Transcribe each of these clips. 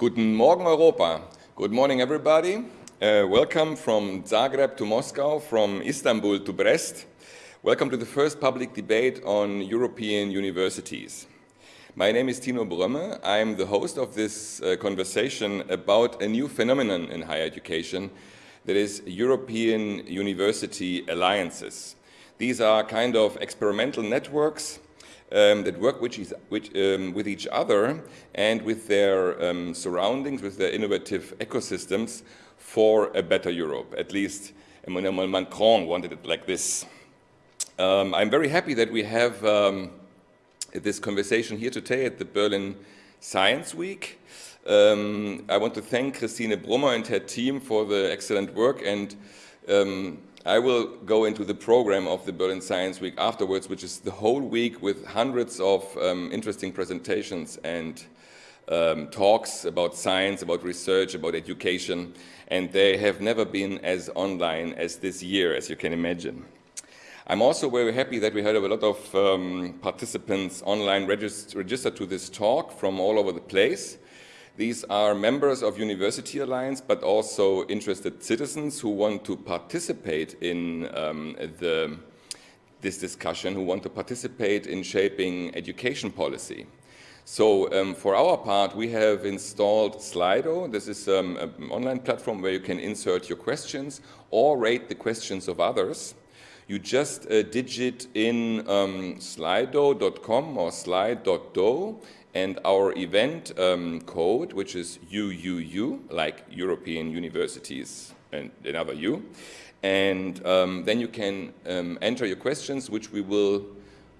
Guten Morgen, Europa. Good morning, everybody. Uh, welcome from Zagreb to Moscow, from Istanbul to Brest. Welcome to the first public debate on European universities. My name is Tino Brömme. I'm the host of this uh, conversation about a new phenomenon in higher education that is European University Alliances. These are kind of experimental networks um, that work with, each, with, um, with each other and with their um, surroundings, with their innovative ecosystems for a better Europe. At least Emmanuel Macron wanted it like this. Um, I'm very happy that we have um, this conversation here today at the Berlin Science Week. Um, I want to thank Christine Brummer and her team for the excellent work and um, I will go into the program of the Berlin Science Week afterwards, which is the whole week with hundreds of um, interesting presentations and um, talks about science, about research, about education, and they have never been as online as this year, as you can imagine. I'm also very happy that we had a lot of um, participants online regist registered to this talk from all over the place. These are members of University Alliance, but also interested citizens who want to participate in um, the, this discussion, who want to participate in shaping education policy. So um, for our part, we have installed Slido. This is um, an online platform where you can insert your questions or rate the questions of others. You just uh, digit in um, slido.com or slide.do and our event um, code, which is UUU, like European Universities and another U. And um, then you can um, enter your questions, which we will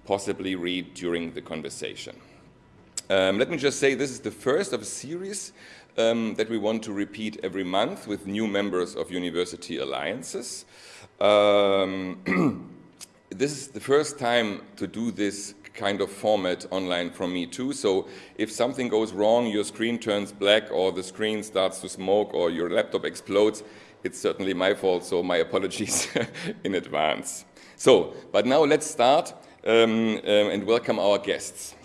possibly read during the conversation. Um, let me just say this is the first of a series um, that we want to repeat every month with new members of university alliances. Um, this is the first time to do this kind of format online from me too. So if something goes wrong, your screen turns black or the screen starts to smoke or your laptop explodes, it's certainly my fault, so my apologies in advance. So, but now let's start um, um, and welcome our guests.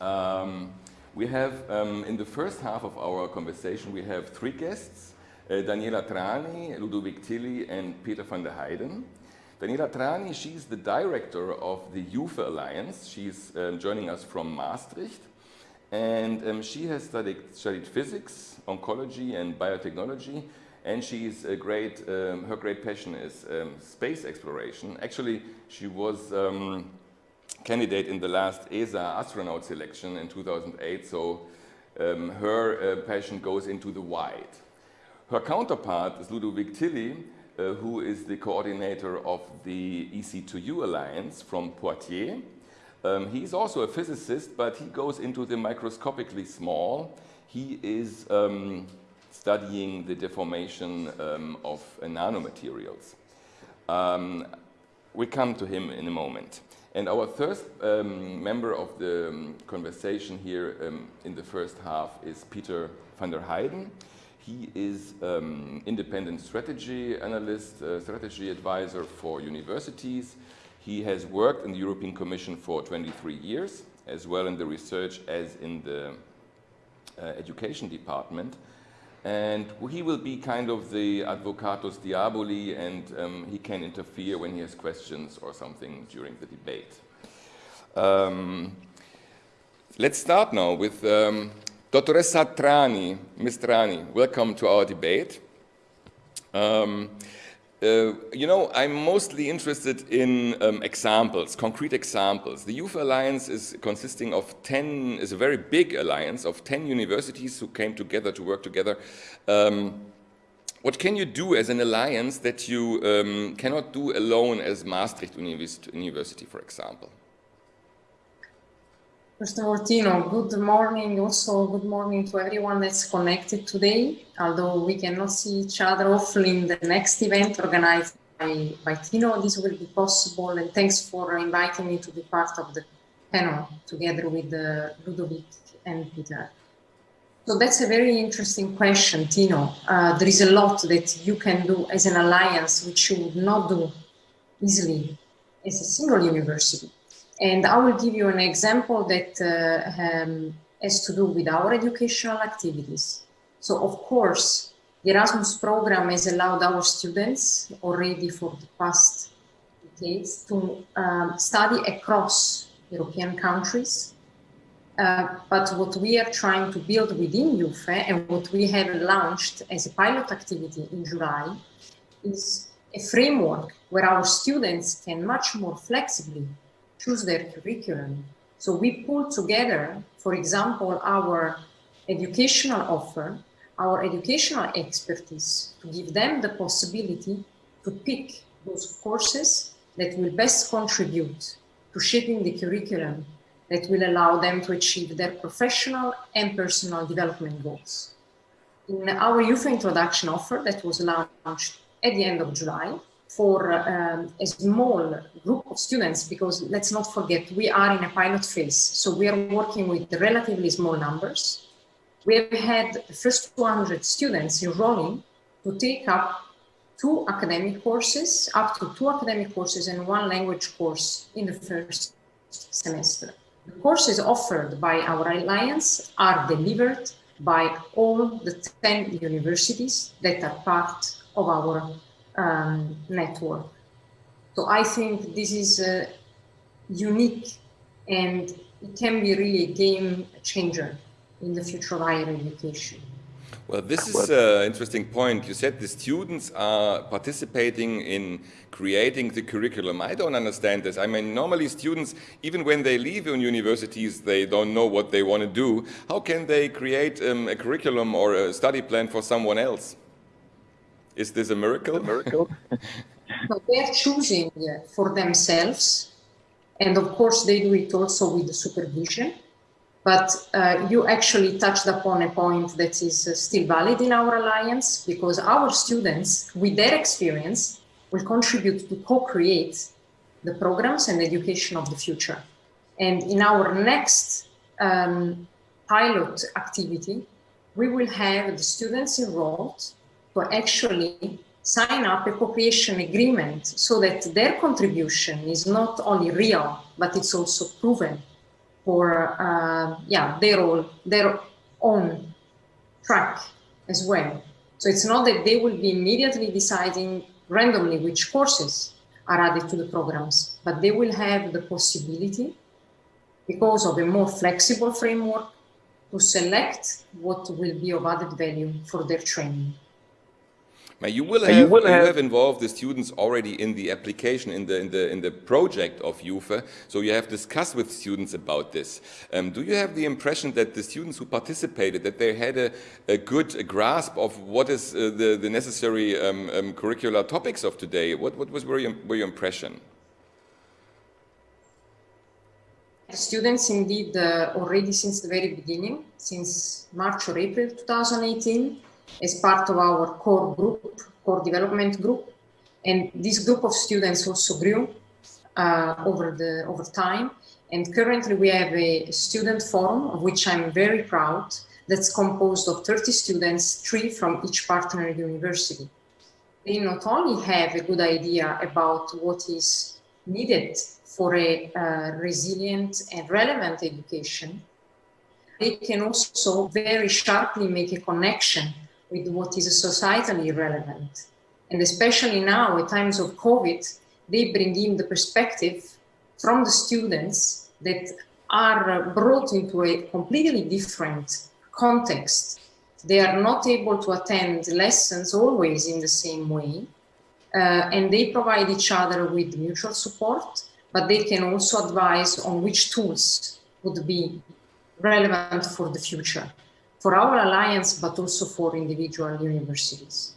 Um, we have, um, in the first half of our conversation, we have three guests, uh, Daniela Trani, Ludovic Thilly, and Peter van der Hijden. Daniela Trani, she's the director of the YUFE Alliance. She's um, joining us from Maastricht. And um, she has studied, studied, physics, oncology, and biotechnology. And she's a great, um, her great passion is um, space exploration. Actually, she was um, candidate in the last ESA astronaut selection in 2008. So um, her uh, passion goes into the wide. Her counterpart is Ludovic Thilly, uh, who is the coordinator of the EC2U Alliance from Poitiers. Um, he's also a physicist, but he goes into the microscopically small. He is um, studying the deformation um, of uh, nanomaterials. Um, we come to him in a moment. And our third um, member of the um, conversation here in the first half is Peter van der Hijden. He is um, independent strategy analyst, uh, strategy advisor for universities. He has worked in the European Commission for 23 years, as well in the research as in the uh, education department. And he will be kind of the advocatus diaboli and um, he can interfere when he has questions or something during the debate. Um, let's start now with um, Dottoressa Trani, Ms. Trani, welcome to our debate. Um, uh, you know, I'm mostly interested in um, examples, concrete examples. The YUFE Alliance is consisting of 10, is a very big alliance of 10 universities who came together to work together. Um, what can you do as an alliance that you um, cannot do alone as Maastricht University, for example? First of all, Tino, good morning. Also, good morning to everyone that's connected today. Although we cannot see each other, hopefully in the next event organized by, by Tino, this will be possible. And thanks for inviting me to be part of the panel together with uh, Ludovic and Peter. So that's a very interesting question, Tino. Uh, there is a lot that you can do as an alliance, which you would not do easily as a single university. And I will give you an example that uh, um, has to do with our educational activities. So of course, the Erasmus program has allowed our students already for the past decades to um, study across European countries. Uh, but what we are trying to build within YUFE and what we have launched as a pilot activity in July is a framework where our students can much more flexibly choose their curriculum. So we pull together, for example, our educational offer, our educational expertise to give them the possibility to pick those courses that will best contribute to shaping the curriculum that will allow them to achieve their professional and personal development goals. In our YUFE introduction offer that was launched at the end of July for um, a small group of students, because let's not forget, we are in a pilot phase. So we are working with relatively small numbers. We have had the first 200 students enrolling to take up two academic courses, up to two academic courses and one language course in the first semester. The courses offered by our alliance are delivered by all the 10 universities that are part of our um, network. So I think this is uh, unique and it can be really a game changer in the future of higher education. Well, this is an interesting point. You said the students are participating in creating the curriculum. I don't understand this. I mean, normally students, even when they leave universities, they don't know what they want to do. How can they create um, a curriculum or a study plan for someone else? Is this a miracle? A miracle? so they're choosing for themselves. And of course, they do it also with the supervision but uh, you actually touched upon a point that is uh, still valid in our alliance because our students, with their experience, will contribute to co-create the programs and education of the future. And in our next um, pilot activity, we will have the students enrolled to actually sign up a co-creation agreement so that their contribution is not only real, but it's also proven for uh, yeah their their own track as well. So it's not that they will be immediately deciding randomly which courses are added to the programs, but they will have the possibility, because of a more flexible framework, to select what will be of added value for their training. You will have, you will have, you have involved the students already in the application, in the, in the, in the project of YUFE, so you have discussed with students about this. Um, do you have the impression that the students who participated, that they had a, a good grasp of what is uh, the, the necessary um, um, curricular topics of today? What, what was were your, were your impression? Students indeed uh, already since the very beginning, since March or April 2018, as part of our core group, core development group. And this group of students also grew uh, over, the, over time. And currently we have a student forum, of which I'm very proud, that's composed of 30 students, three from each partner university. They not only have a good idea about what is needed for a uh, resilient and relevant education, they can also very sharply make a connection with what is societally relevant. And especially now, at times of COVID, they bring in the perspective from the students that are brought into a completely different context. They are not able to attend lessons always in the same way. Uh, and they provide each other with mutual support, but they can also advise on which tools would be relevant for the future for our alliance, but also for individual universities.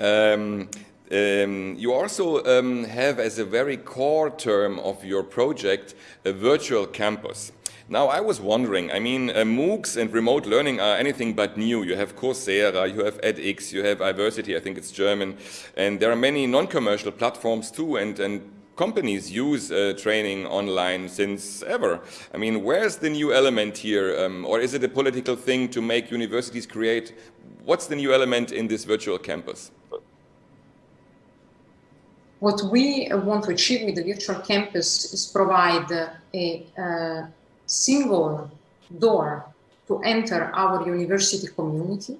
Um, um, you also um, have as a very core term of your project a virtual campus. Now I was wondering, I mean uh, MOOCs and remote learning are anything but new. You have Coursera, you have edX, you have Iversity, I think it's German, and there are many non-commercial platforms too and, and companies use uh, training online since ever. I mean, where's the new element here? Um, or is it a political thing to make universities create? What's the new element in this virtual campus? What we want to achieve with the virtual campus is provide a, a single door to enter our university community,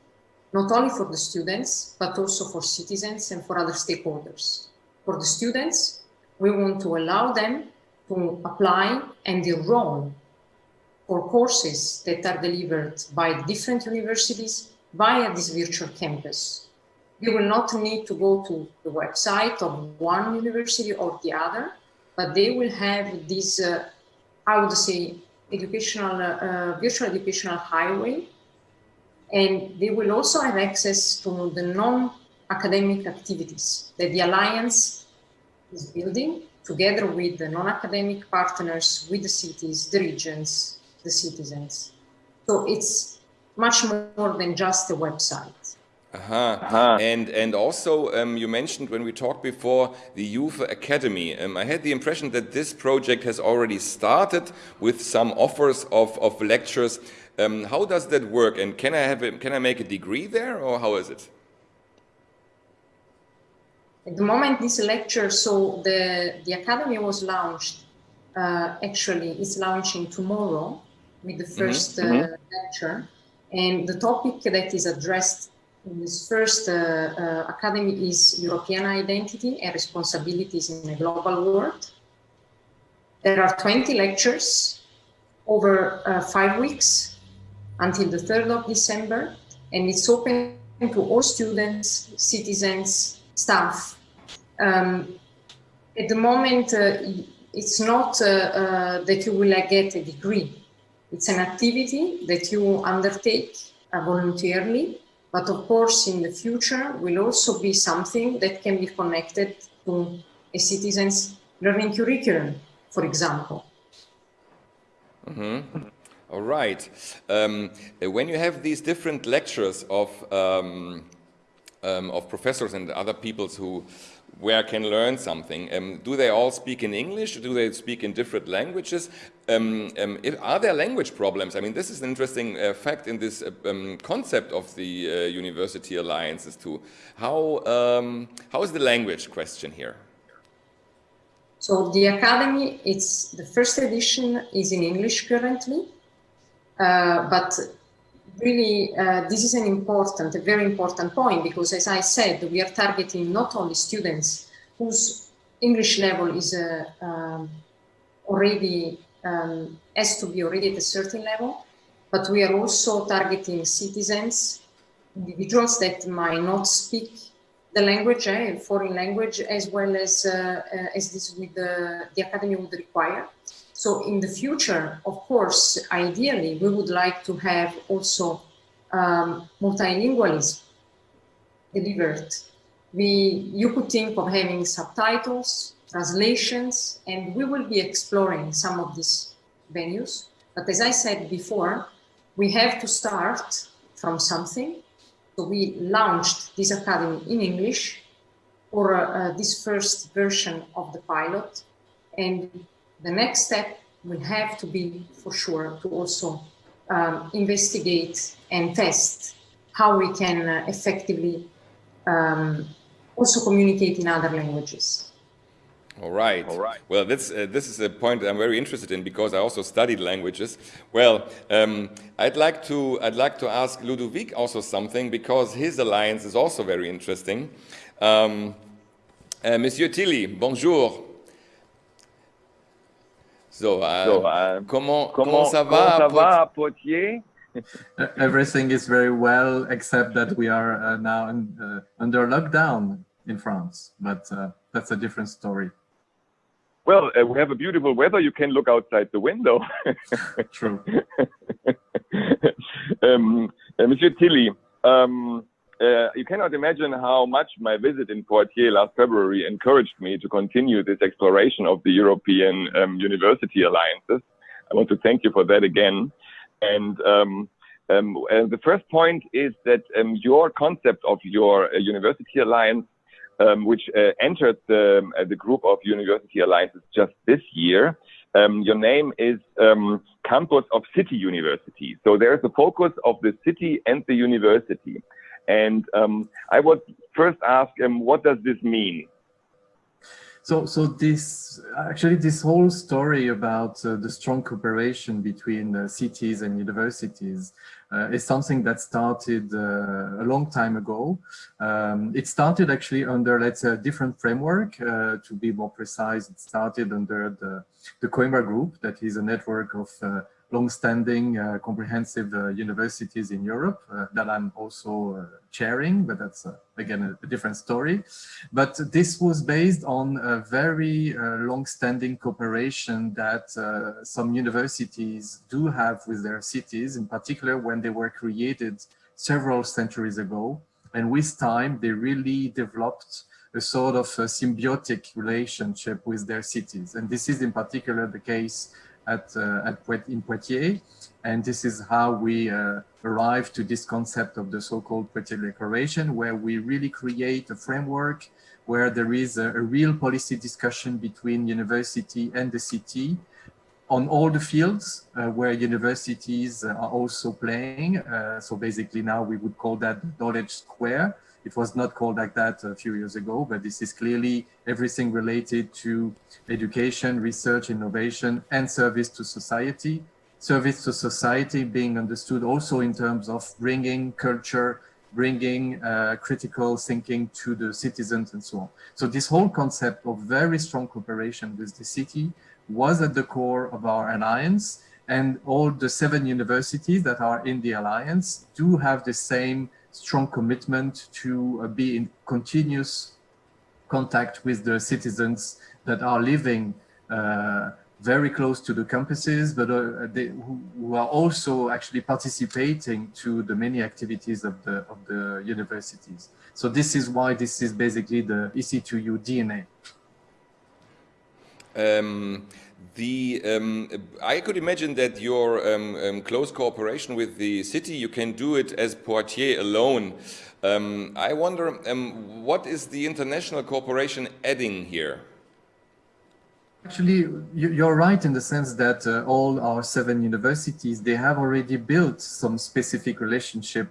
not only for the students, but also for citizens and for other stakeholders. For the students, we want to allow them to apply and enroll for courses that are delivered by different universities via this virtual campus. They will not need to go to the website of one university or the other, but they will have this, uh, I would say, educational, uh, virtual educational highway. And they will also have access to the non-academic activities that the Alliance is building together with the non-academic partners, with the cities, the regions, the citizens. So it's much more than just a website. Uh-huh. Uh-huh. And and also um, you mentioned when we talked before the YUFE Academy. Um, I had the impression that this project has already started with some offers of, of lectures. Um, how does that work? And can I have a, can I make a degree there, or how is it? At the moment, this lecture, so the the academy was launched. Uh, actually, it's launching tomorrow with the 1st mm -hmm. uh, mm -hmm. lecture, and the topic that is addressed in this first uh, uh, academy is European identity and responsibilities in a global world. There are 20 lectures over uh, five weeks until the 3rd of December, and it's open to all students, citizens, staff. Um, at the moment, uh, it's not uh, uh, that you will get a degree. It's an activity that you undertake voluntarily but of course, in the future, will also be something that can be connected to a citizen's learning curriculum, for example. Mm -hmm. All right. Um, when you have these different lectures of um, um, of professors and other peoples who where I can learn something. Um, do they all speak in English? Do they speak in different languages? Um, um, if, are there language problems? I mean, this is an interesting uh, fact in this uh, um, concept of the uh, university alliances too. How, um, how is the language question here? So the Academy, it's the first edition is in English currently, uh, but really, uh, this is an important, a very important point because as I said, we are targeting not only students whose English level is uh, um, already, um, has to be already at a certain level, but we are also targeting citizens, individuals that might not speak the language, eh, foreign language, as well as, uh, uh as this with the, the academy would require. So in the future, of course, ideally, we would like to have also um, multilingualism delivered. We, you could think of having subtitles, translations, and we will be exploring some of these venues. But as I said before, we have to start from something. So we launched this academy in English for uh, this first version of the pilot. And the next step will have to be, for sure, to also um, investigate and test how we can uh, effectively um, also communicate in other languages. All right. All right. Well, this uh, this is a point I'm very interested in because I also studied languages. Well, um, I'd like to I'd like to ask Ludovic also something because his alliance is also very interesting. Um, uh, Monsieur Thilly, bonjour. So, uh, so uh, comment, comment, ça va, comment ça va à Poitiers? Everything is very well, except that we are uh, now in, uh, under lockdown in France, but uh, that's a different story. Well, uh, we have a beautiful weather. You can look outside the window. True. um, Monsieur Thilly, um, uh, you cannot imagine how much my visit in Poitiers last February encouraged me to continue this exploration of the European um, university alliances. I want to thank you for that again. And um, um, uh, the first point is that um, your concept of your uh, university alliance, um, which uh, entered the, uh, the, group of university alliances just this year, um, your name is Campus of City University. So there's a focus of the city and the university. And um, I would first ask, him, what does this mean? So, so this actually this whole story about uh, the strong cooperation between uh, cities and universities uh, is something that started uh, a long time ago. Um, it started actually under, let's say, a different framework. Uh, to be more precise, it started under the, the Coimbra Group, that is a network of uh, long-standing uh, comprehensive uh, universities in Europe uh, that I'm also chairing, but that's again a, a, different story. But this was based on a very long-standing cooperation that some universities do have with their cities, in particular when they were created several centuries ago. And with time, they really developed a sort of a symbiotic relationship with their cities. And this is in particular the case at, uh, at in Poitiers. And this is how we uh, arrived to this concept of the so-called Poitiers Declaration, where we really create a framework where there is a, a real policy discussion between university and the city on all the fields uh, where universities are also playing. Uh, so basically now we would call that the knowledge square. It was not called like that a few years ago, but this is clearly everything related to education, research, innovation, and service to society. Service to society being understood also in terms of bringing culture, bringing uh, critical thinking to the citizens and so on. So this whole concept of very strong cooperation with the city was at the core of our alliance and all the seven universities that are in the alliance do have the same strong commitment to uh, be in continuous contact with the citizens that are living uh, very close to the campuses, but uh, they, who, are also actually participating to the many activities of the, of the universities. So this is why this is basically the EC2U DNA. Um, the, um, I could imagine that your um, um, close cooperation with the city, you can do it as Poitiers alone. Um, I wonder, um, what is the international cooperation adding here? Actually, you're right in the sense that uh, all our seven universities, they have already built some specific relationship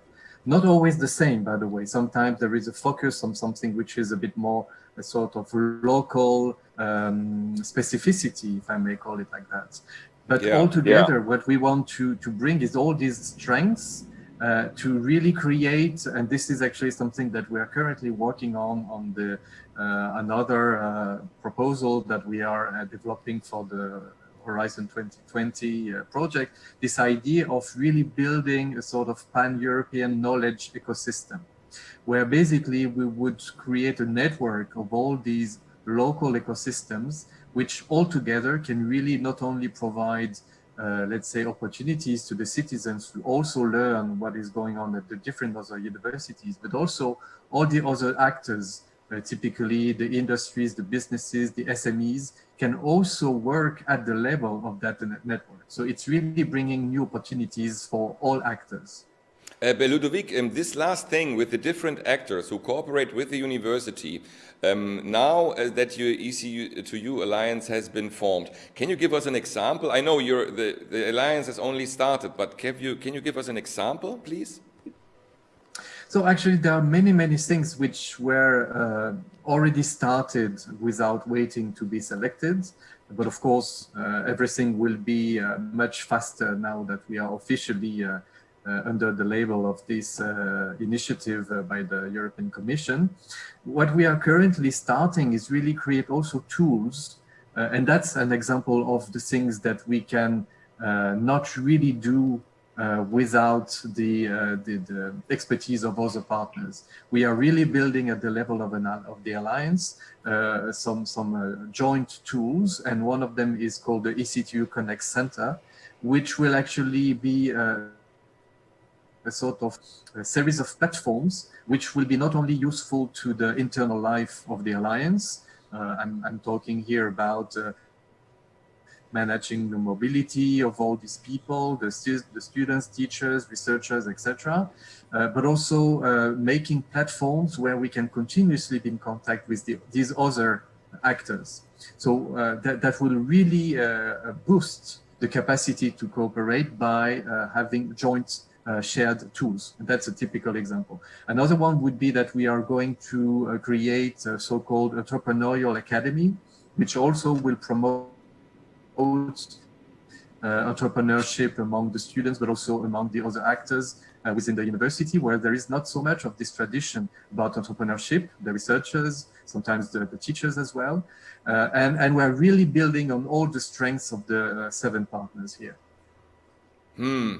not always the same, by the way. Sometimes there is a focus on something which is a bit more a sort of local um, specificity, if I may call it like that. But yeah. altogether, yeah. what we want to, to bring is all these strengths uh, to really create, and this is actually something that we are currently working on on the uh, another uh, proposal that we are uh, developing for the Horizon 2020 uh, project, this idea of really building a sort of pan-European knowledge ecosystem, where basically we would create a network of all these local ecosystems, which altogether can really not only provide uh, let's say, opportunities to the citizens to also learn what is going on at the different other universities, but also all the other actors, uh, typically the industries, the businesses, the SMEs, can also work at the level of that network. So it's really bringing new opportunities for all actors. Uh, Ludovic, um, this last thing with the different actors who cooperate with the university, um, now uh, that your EC2U alliance has been formed, can you give us an example? I know the, the alliance has only started, but can you, can you give us an example, please? So actually, there are many, many things which were uh, already started without waiting to be selected. But of course, uh, everything will be uh, much faster now that we are officially uh, under the label of this uh, initiative by the European Commission. What we are currently starting is really create also tools. and that's an example of the things that we can not really do uh, without the, uh, the, the, expertise of other partners. We are really building at the level of, an, of the alliance uh, some, some uh, joint tools, and one of them is called the EC2U Connect Center, which will actually be uh, a sort of a series of platforms which will be not only useful to the internal life of the alliance, uh, I'm, I'm, talking here about managing the mobility of all these people, the, stu the students, teachers, researchers, etc. Uh, but also uh, making platforms where we can continuously be in contact with the, these other actors. So uh, that, that will really uh, boost the capacity to cooperate by uh, having joint uh, shared tools. And that's a typical example. Another one would be that we are going to create a so-called entrepreneurial academy which also will promote uh, entrepreneurship among the students, but also among the other actors uh, within the university, where there is not so much of this tradition about entrepreneurship, the researchers, sometimes the, the teachers as well. Uh, and, and we're really building on all the strengths of the seven partners here. Hmm.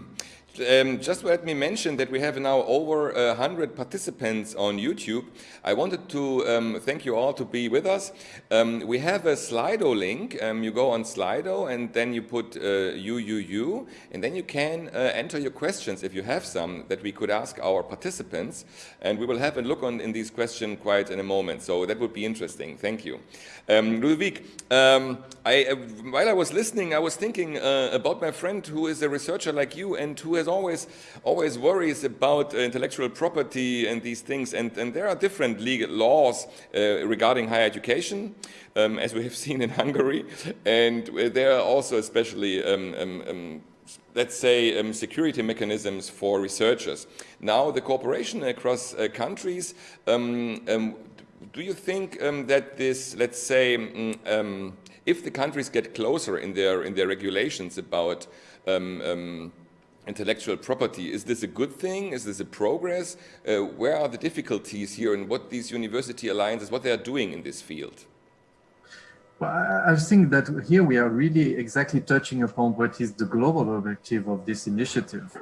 Um, just let me mention that we have now over 100 participants on YouTube. I wanted to um, thank you all to be with us. Um, we have a Slido link. Um, you go on Slido and then you put uh, UUU and then you can uh, enter your questions if you have some that we could ask our participants. And we will have a look on in these questions quite in a moment. So that would be interesting. Thank you. Um, Ludwig, um, I, uh, while I was listening, I was thinking uh, about my friend who is a researcher like you and who has there's always always worries about uh, intellectual property and these things, and, and there are different legal laws uh, regarding higher education, um, as we have seen in Hungary, and uh, there are also especially um, um, um, let's say, um, security mechanisms for researchers. Now, the cooperation across uh, countries, um, um, do you think um, that this, let's say, mm, if the countries get closer in their, in their regulations about intellectual property. Is this a good thing? Is this a progress? Uh, where are the difficulties here and what these university alliances, what they are doing in this field? Well, I think that here we are really exactly touching upon what is the global objective of this initiative.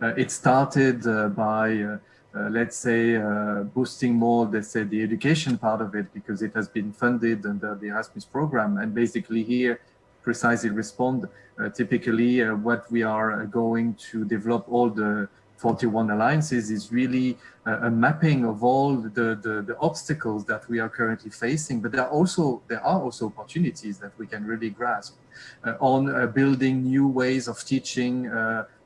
Uh, it started uh, by, uh, uh let's say, uh, boosting more, let's say, the education part of it because it has been funded under the Erasmus program. And basically here, precisely respond. Uh, typically, uh, what we are uh, going to develop all the 41 alliances is really uh, a mapping of all the, the, the, obstacles that we are currently facing, but there are also, there are also opportunities that we can really grasp uh, on uh, building new ways of teaching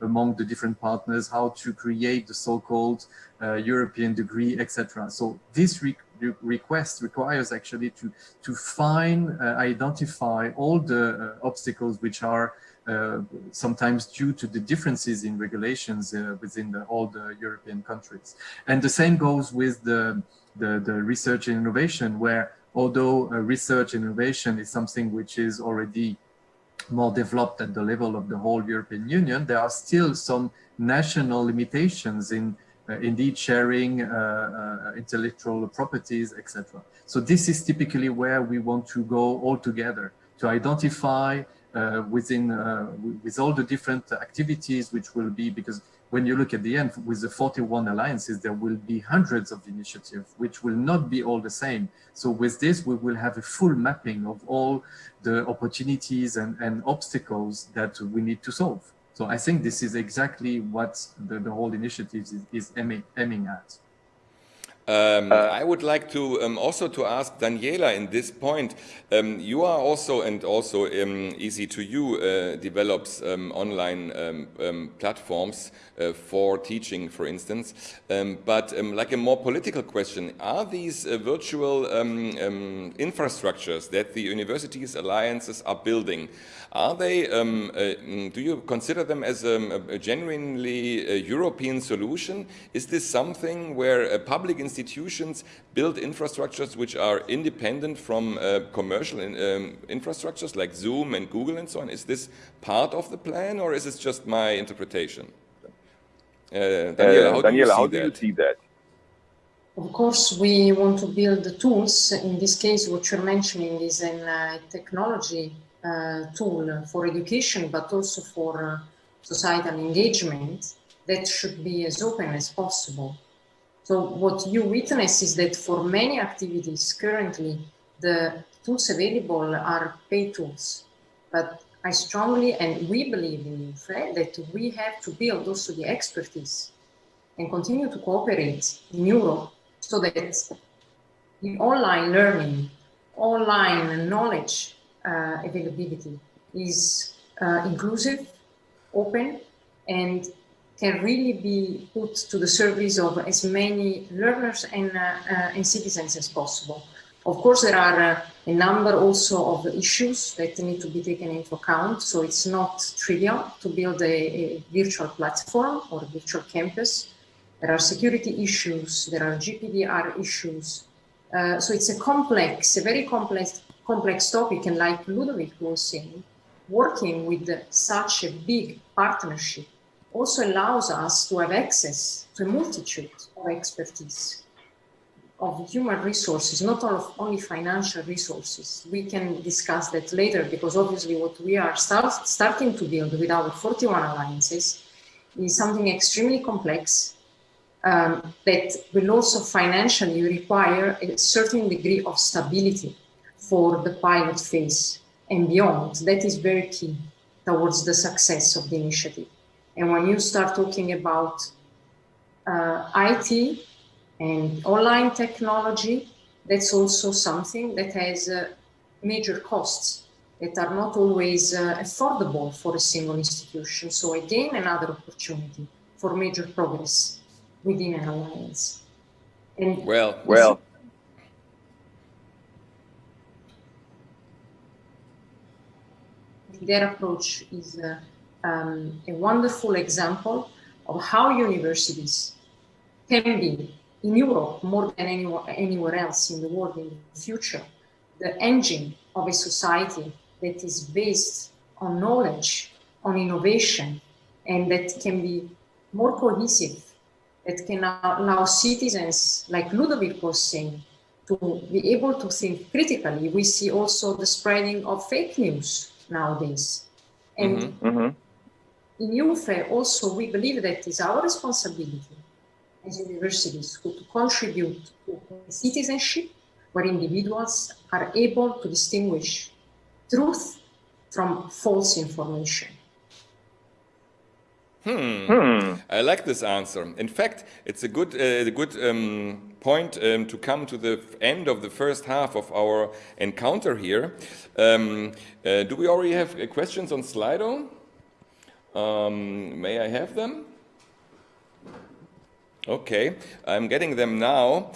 among the different partners, how to create the so-called European degree, etc. So this re request requires actually to, to find, uh, identify all the uh, obstacles which are uh, sometimes due to the differences in regulations within the, all the European countries. And the same goes with the, the, the research and innovation, where although uh, research and innovation is something which is already more developed at the level of the whole European Union, there are still some national limitations in indeed sharing uh, uh, intellectual properties, etc. So this is typically where we want to go all together to identify within with all the different activities which will be because when you look at the end with the 41 alliances, there will be hundreds of initiatives, which will not be all the same. So with this, we will have a full mapping of all the opportunities and, and obstacles that we need to solve. So I think this is exactly what the, the whole initiative is, is aiming, aiming at. Um, uh, I would like to um, also to ask Daniela in this point. Um, you are also and also um, EC2U uh, develops um, online um, platforms uh, for teaching, for instance. but like a more political question, are these uh, virtual infrastructures that the universities alliances are building? Are they? Uh, do you consider them as a, a genuinely uh, European solution? Is this something where public institutions institutions build infrastructures which are independent from uh, commercial in, um, infrastructures like Zoom and Google and so on? Is this part of the plan or is this just my interpretation? Uh, Daniela, how, uh, do, you how do, you see that? Of course, we want to build the tools. In this case, what you're mentioning is a uh, technology uh, tool for education, but also for uh, societal engagement that should be as open as possible. So what you witness is that for many activities currently, the tools available are paid tools. But I strongly and we believe in fact that we have to build also the expertise and continue to cooperate in Europe so that the online learning, online knowledge uh, availability is uh, inclusive, open, and can really be put to the service of as many learners and, uh, uh, and citizens as possible. Of course, there are uh, a number also of issues that need to be taken into account. So it's not trivial to build a, a virtual platform or virtual campus. There are security issues, there are GDPR issues. Uh, so it's a complex, a very complex complex topic and like Ludovic was saying, working with such a big partnership also allows us to have access to a multitude of expertise of human resources, not of only financial resources. We can discuss that later because obviously what we are start, starting to build with our 41 alliances is something extremely complex um, that will also financially require a certain degree of stability for the pilot phase and beyond. That is very key towards the success of the initiative. And when you start talking about uh, IT and online technology, that's also something that has uh, major costs that are not always uh, affordable for a single institution. So again, another opportunity for major progress within an alliance. And well, well, their approach is uh, um, a wonderful example of how universities can be in Europe more than anywhere, anywhere else in the world in the future, the engine of a society that is based on knowledge, on innovation, and that can be more cohesive, that can allow citizens, like Ludovic was saying, to be able to think critically. We see also the spreading of fake news nowadays. And mm -hmm. in YUFE also, we believe that it's our responsibility as universities to contribute to citizenship where individuals are able to distinguish truth from false information. Hmm. hmm. I like this answer. In fact, it's a good, uh, a good um, point um, to come to the end of the first half of our encounter here. Um, uh, do we already have uh, questions on Slido? Um, may I have them? Okay, I'm getting them now.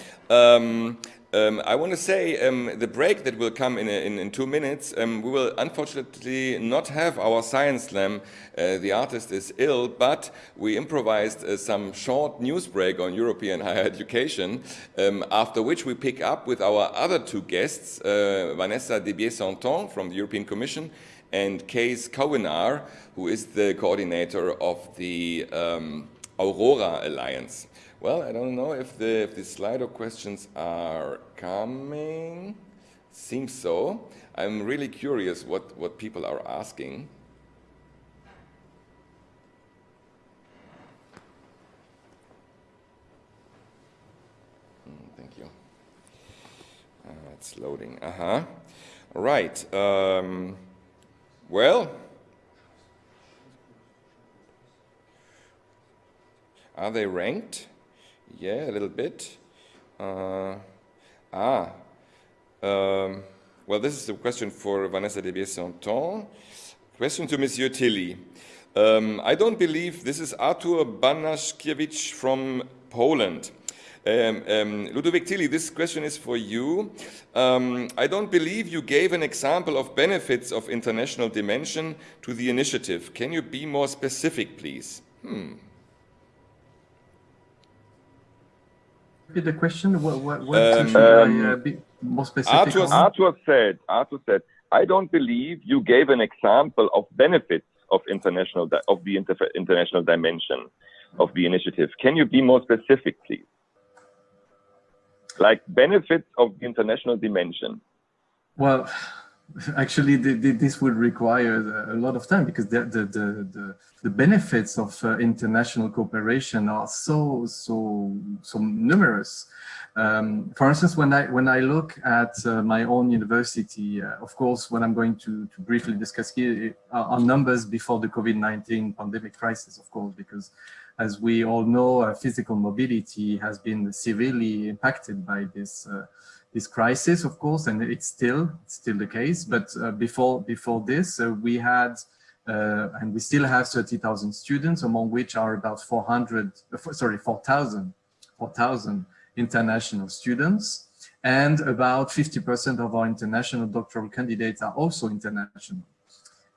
Um, I want to say um, the break that will come in, in, in two minutes, um, we will unfortunately not have our science slam. Uh, the artist is ill, but we improvised uh, some short news break on European higher education, um, after which we pick up with our other two guests, uh, Vanessa Debiais-Sainton from the European Commission and Kees Kouwenaar, who is the coordinator of the um, Aurora Alliance. Well, I don't know if the, if the Slido questions are coming. Seems so. I'm really curious what, what people are asking. Hmm, thank you. Uh, it's loading. Uh-huh. Right. Um, well, are they ranked? Yeah, a little bit. Uh, ah, um, well, this is a question for Vanessa de Bessanton. Question to Monsieur Thilly. Um, I don't believe this is Artur Banaszkiewicz from Poland. Um, um, Ludovic Thilly, this question is for you. Um, I don't believe you gave an example of benefits of international dimension to the initiative. Can you be more specific, please? Hmm. The question? What, what, what um, should I uh, be more specific Arthur? Arthur said, Arthur said, I don't believe you gave an example of benefits of international of the inter international dimension of the initiative. Can you be more specific, please? Like benefits of the international dimension. Well, actually the, the, this would require a lot of time because the the the, the benefits of uh, international cooperation are so so so numerous. Um, for instance when i when i look at uh, my own university uh, of course what i'm going to, to briefly discuss here are numbers before the covid-19 pandemic crisis of course because as we all know uh, physical mobility has been severely impacted by this uh, this crisis, of course, and it's still it's still the case. But uh, before before this, uh, we had uh, and we still have 30,000 students, among which are about 400, uh, sorry, 4,000 4,000 international students. And about 50% of our international doctoral candidates are also international.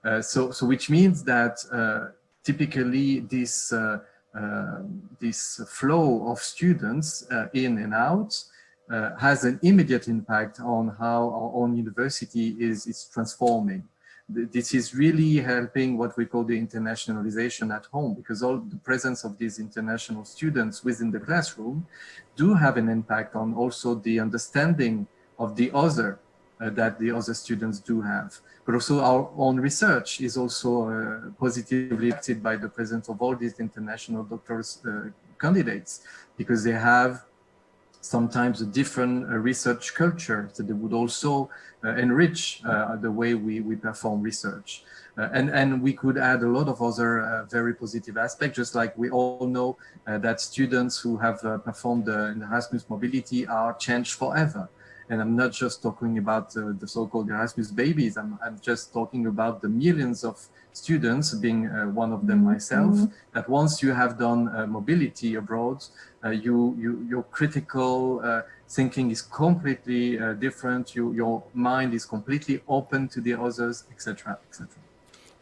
Uh, so, so which means that uh, typically this, this flow of students in and out uh, has an immediate impact on how our own university is, is transforming. This is really helping what we call the internationalization at home because all the presence of these international students within the classroom do have an impact on also the understanding of the other uh, that the other students do have. But also our own research is also uh, positively affected by the presence of all these international doctors uh, candidates because they have sometimes a different uh, research culture that they would also uh, enrich uh, the way we, we perform research. Uh, and, and we could add a lot of other uh, very positive aspects, just like we all know uh, that students who have performed the Erasmus mobility are changed forever. And I'm not just talking about the so-called Erasmus babies, I'm, I'm just talking about the millions of students, being uh, one of them myself, mm -hmm. that once you have done uh, mobility abroad, you, you, your critical thinking is completely different, you, your mind is completely open to the others, etc., etc.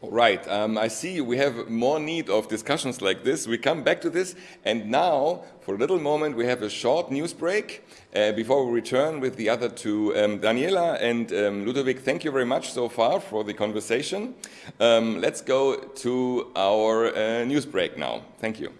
All right, um, I see we have more need of discussions like this. We come back to this, and now, for a little moment, we have a short news break uh, before we return with the other two. Um, Daniela and um, Ludovic, thank you very much so far for the conversation. Um, let's go to our uh, news break now. Thank you.